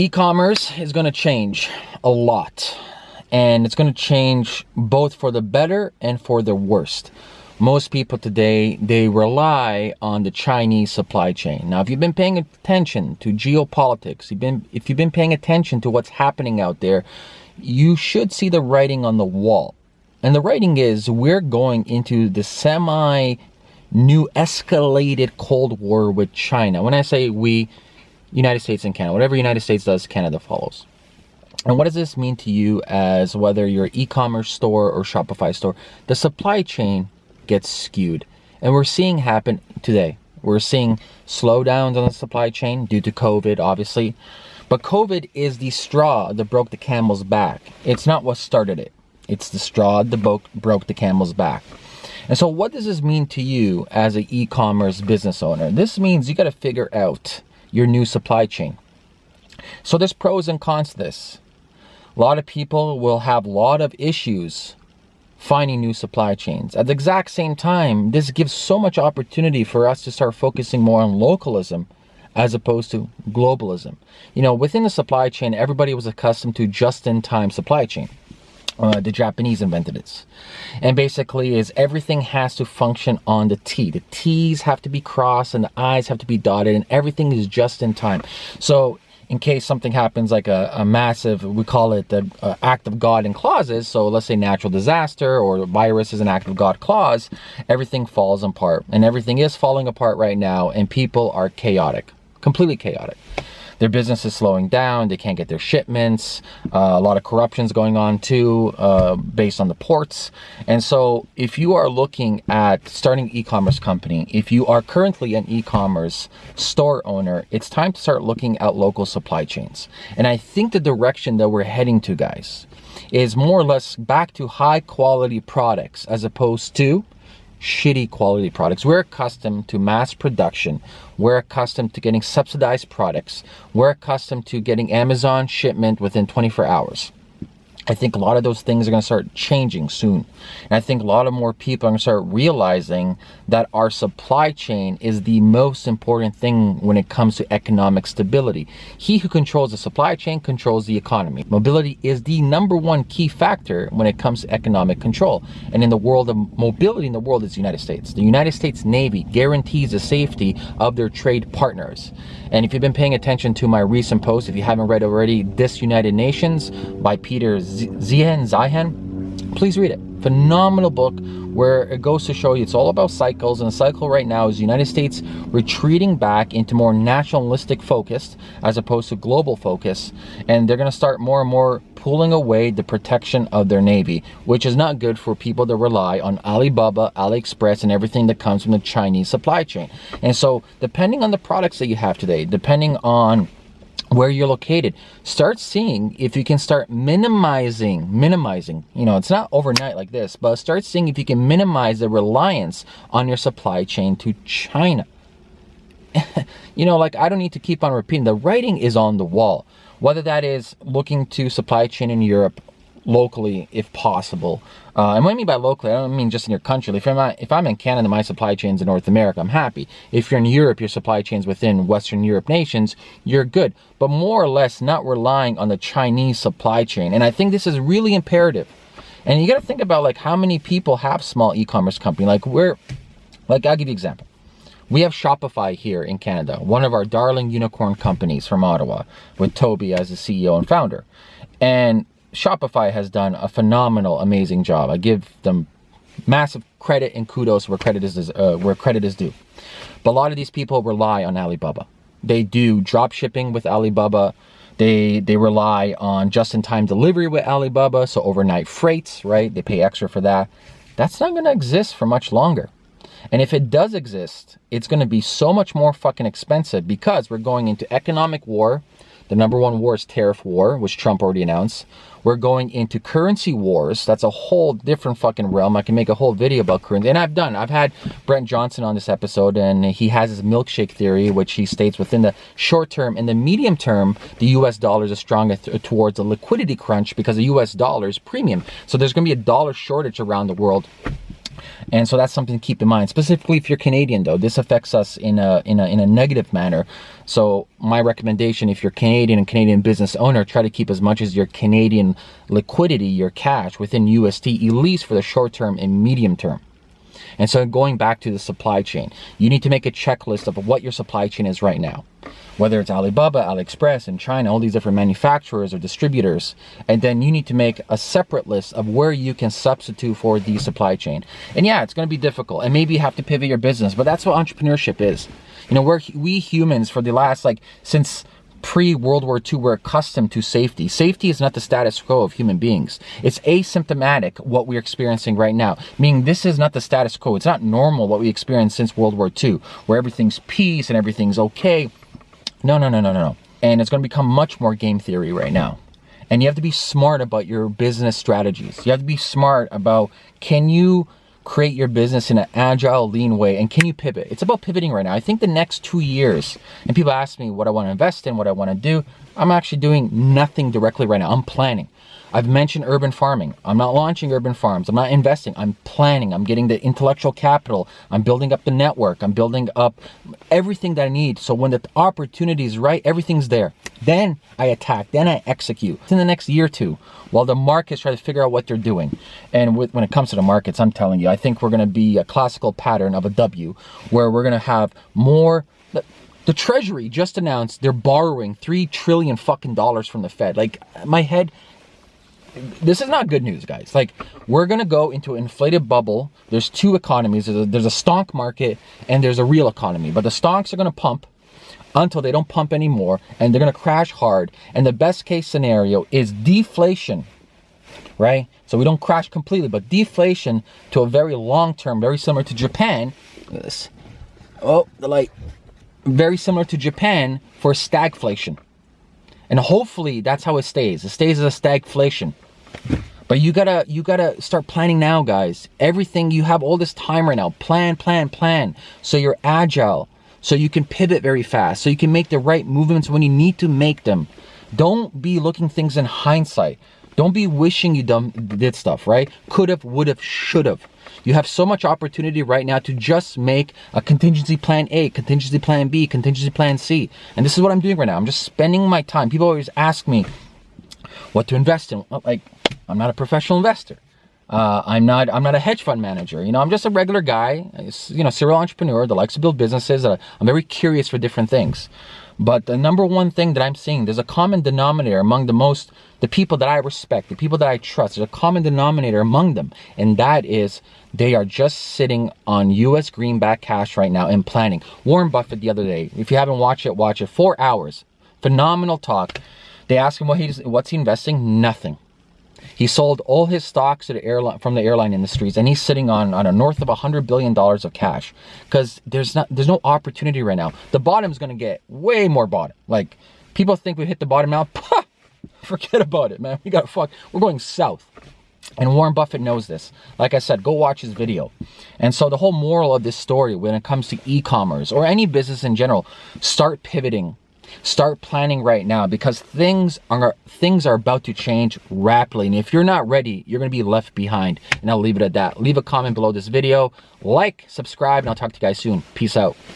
e-commerce is going to change a lot and it's going to change both for the better and for the worst. Most people today they rely on the chinese supply chain. Now if you've been paying attention to geopolitics you've been if you've been paying attention to what's happening out there you should see the writing on the wall. And the writing is we're going into the semi new escalated cold war with china. When i say we United States and Canada. Whatever United States does, Canada follows. And what does this mean to you as whether you're e-commerce store or Shopify store? The supply chain gets skewed. And we're seeing happen today. We're seeing slowdowns on the supply chain due to COVID, obviously. But COVID is the straw that broke the camel's back. It's not what started it. It's the straw that broke the camel's back. And so what does this mean to you as an e-commerce business owner? This means you got to figure out your new supply chain. So there's pros and cons to this. A lot of people will have a lot of issues finding new supply chains. At the exact same time, this gives so much opportunity for us to start focusing more on localism as opposed to globalism. You know, within the supply chain, everybody was accustomed to just-in-time supply chain uh, the Japanese invented this. And basically is everything has to function on the T. The T's have to be crossed and the I's have to be dotted and everything is just in time. So in case something happens like a, a massive, we call it the uh, act of God in clauses. So let's say natural disaster or virus is an act of God clause, everything falls apart and everything is falling apart right now and people are chaotic, completely chaotic their business is slowing down. They can't get their shipments. Uh, a lot of corruption's going on too, uh, based on the ports. And so if you are looking at starting e-commerce company, if you are currently an e-commerce store owner, it's time to start looking at local supply chains. And I think the direction that we're heading to, guys, is more or less back to high quality products as opposed to shitty quality products. We're accustomed to mass production. We're accustomed to getting subsidized products. We're accustomed to getting Amazon shipment within 24 hours. I think a lot of those things are going to start changing soon. And I think a lot of more people are going to start realizing that our supply chain is the most important thing when it comes to economic stability. He who controls the supply chain controls the economy. Mobility is the number one key factor when it comes to economic control. And in the world of mobility in the world is the United States. The United States Navy guarantees the safety of their trade partners. And if you've been paying attention to my recent post, if you haven't read already, Disunited Nations by Peter Zeihan, Zeihan, please read it. Phenomenal book where it goes to show you it's all about cycles and the cycle right now is the United States retreating back into more nationalistic focus as opposed to global focus and they're going to start more and more pulling away the protection of their navy which is not good for people that rely on Alibaba, AliExpress and everything that comes from the Chinese supply chain and so depending on the products that you have today depending on where you're located. Start seeing if you can start minimizing minimizing you know it's not overnight like this but start seeing if you can minimize the reliance on your supply chain to china. You know like i don't need to keep on repeating the writing is on the wall. Whether that is looking to supply chain in europe locally if possible. Uh, and what I mean by locally, I don't mean just in your country. If I'm, if I'm in Canada, my supply chain's in North America, I'm happy. If you're in Europe, your supply chain's within Western Europe nations, you're good. But more or less not relying on the Chinese supply chain. And I think this is really imperative. And you got to think about like how many people have small e-commerce company. Like we're, like I'll give you an example. We have Shopify here in Canada, one of our darling unicorn companies from Ottawa, with Tobi as the CEO and founder. And Shopify has done a phenomenal, amazing job. I give them massive credit and kudos where credit is uh, where credit is due. But a lot of these people rely on Alibaba. They do drop shipping with Alibaba. They they rely on just-in-time delivery with Alibaba, so overnight freights, right? They pay extra for that. That's not going to exist for much longer. And if it does exist, it's going to be so much more fucking expensive because we're going into economic war the number one war is tariff war, which Trump already announced. We're going into currency wars. That's a whole different fucking realm. I can make a whole video about currency. And I've done. I've had Brent Johnson on this episode, and he has his milkshake theory, which he states within the short term and the medium term, the US dollar is strong towards a liquidity crunch because the US dollar is premium. So there's going to be a dollar shortage around the world And so that's something to keep in mind. Specifically if you're Canadian though, this affects us in a, in a, in a negative manner. So my recommendation, if you're Canadian and Canadian business owner, try to keep as much as your Canadian liquidity, your cash within USD, at least for the short term and medium term. And so going back to the supply chain, you need to make a checklist of what your supply chain is right now. Whether it's Alibaba, AliExpress, and China, all these different manufacturers or distributors. And then you need to make a separate list of where you can substitute for the supply chain. And yeah, it's going to be difficult and maybe you have to pivot your business, but that's what entrepreneurship is. You know, we're, we humans for the last, like, since pre-World War II were accustomed to safety. Safety is not the status quo of human beings. It's asymptomatic what we're experiencing right now. Meaning this is not the status quo. It's not normal what we experienced since World War II, where everything's peace and everything's okay. No, no, no, no, no. And it's going to become much more game theory right now. And you have to be smart about your business strategies. You have to be smart about can you create your business in an agile, lean way? And can you pivot? It's about pivoting right now. I think the next two years, and people ask me what I want to invest in, what I want to do. I'm actually doing nothing directly right now. I'm planning. I've mentioned urban farming. I'm not launching urban farms. I'm not investing. I'm planning. I'm getting the intellectual capital. I'm building up the network. I'm building up everything that I need. So when the opportunity is right, everything's there. Then I attack. Then I execute. It's In the next year or two, while the markets try to figure out what they're doing. And with, when it comes to the markets, I'm telling you, I think we're going to be a classical pattern of a W, where we're going to have more the Treasury just announced they're borrowing three trillion fucking dollars from the Fed. Like my head this is not good news, guys. Like, we're going to go into an inflated bubble. There's two economies. There's a, there's a stonk market and there's a real economy. But the stonks are going to pump until they don't pump anymore and they're going to crash hard. And the best case scenario is deflation, right? So we don't crash completely, but deflation to a very long term, very similar to Japan. This. Oh, the light. Very similar to Japan for stagflation. And hopefully that's how it stays. It stays as a stagflation. But you gotta you gotta start planning now, guys. Everything you have all this time right now. Plan, plan, plan. So you're agile. So you can pivot very fast. So you can make the right movements when you need to make them. Don't be looking things in hindsight. Don't be wishing you done did stuff, right? Could have, would have, should have. You have so much opportunity right now to just make a contingency plan A, contingency plan B, contingency plan C. And this is what I'm doing right now. I'm just spending my time. People always ask me what to invest in. Like, I'm not a professional investor. Uh, I'm not. I'm not a hedge fund manager. You know, I'm just a regular guy. You know, serial entrepreneur that likes to build businesses. Uh, I'm very curious for different things. But the number one thing that I'm seeing, there's a common denominator among the most, the people that I respect, the people that I trust. There's a common denominator among them, and that is they are just sitting on U.S. greenback cash right now and planning. Warren Buffett the other day, if you haven't watched it, watch it. Four hours, phenomenal talk. They ask him what he's, what's he investing? Nothing. He sold all his stocks to the airline from the airline industries, and he's sitting on on a north of a hundred billion dollars of cash because there's not there's no opportunity right now. The bottom's gonna get way more bottom. Like people think we hit the bottom now. Pah, forget about it, man. We got fuck. We're going south. And Warren Buffett knows this. Like I said, go watch his video. And so the whole moral of this story when it comes to e-commerce or any business in general, start pivoting Start planning right now because things are things are about to change rapidly. And if you're not ready, you're going to be left behind. And I'll leave it at that. Leave a comment below this video, like, subscribe, and I'll talk to you guys soon. Peace out.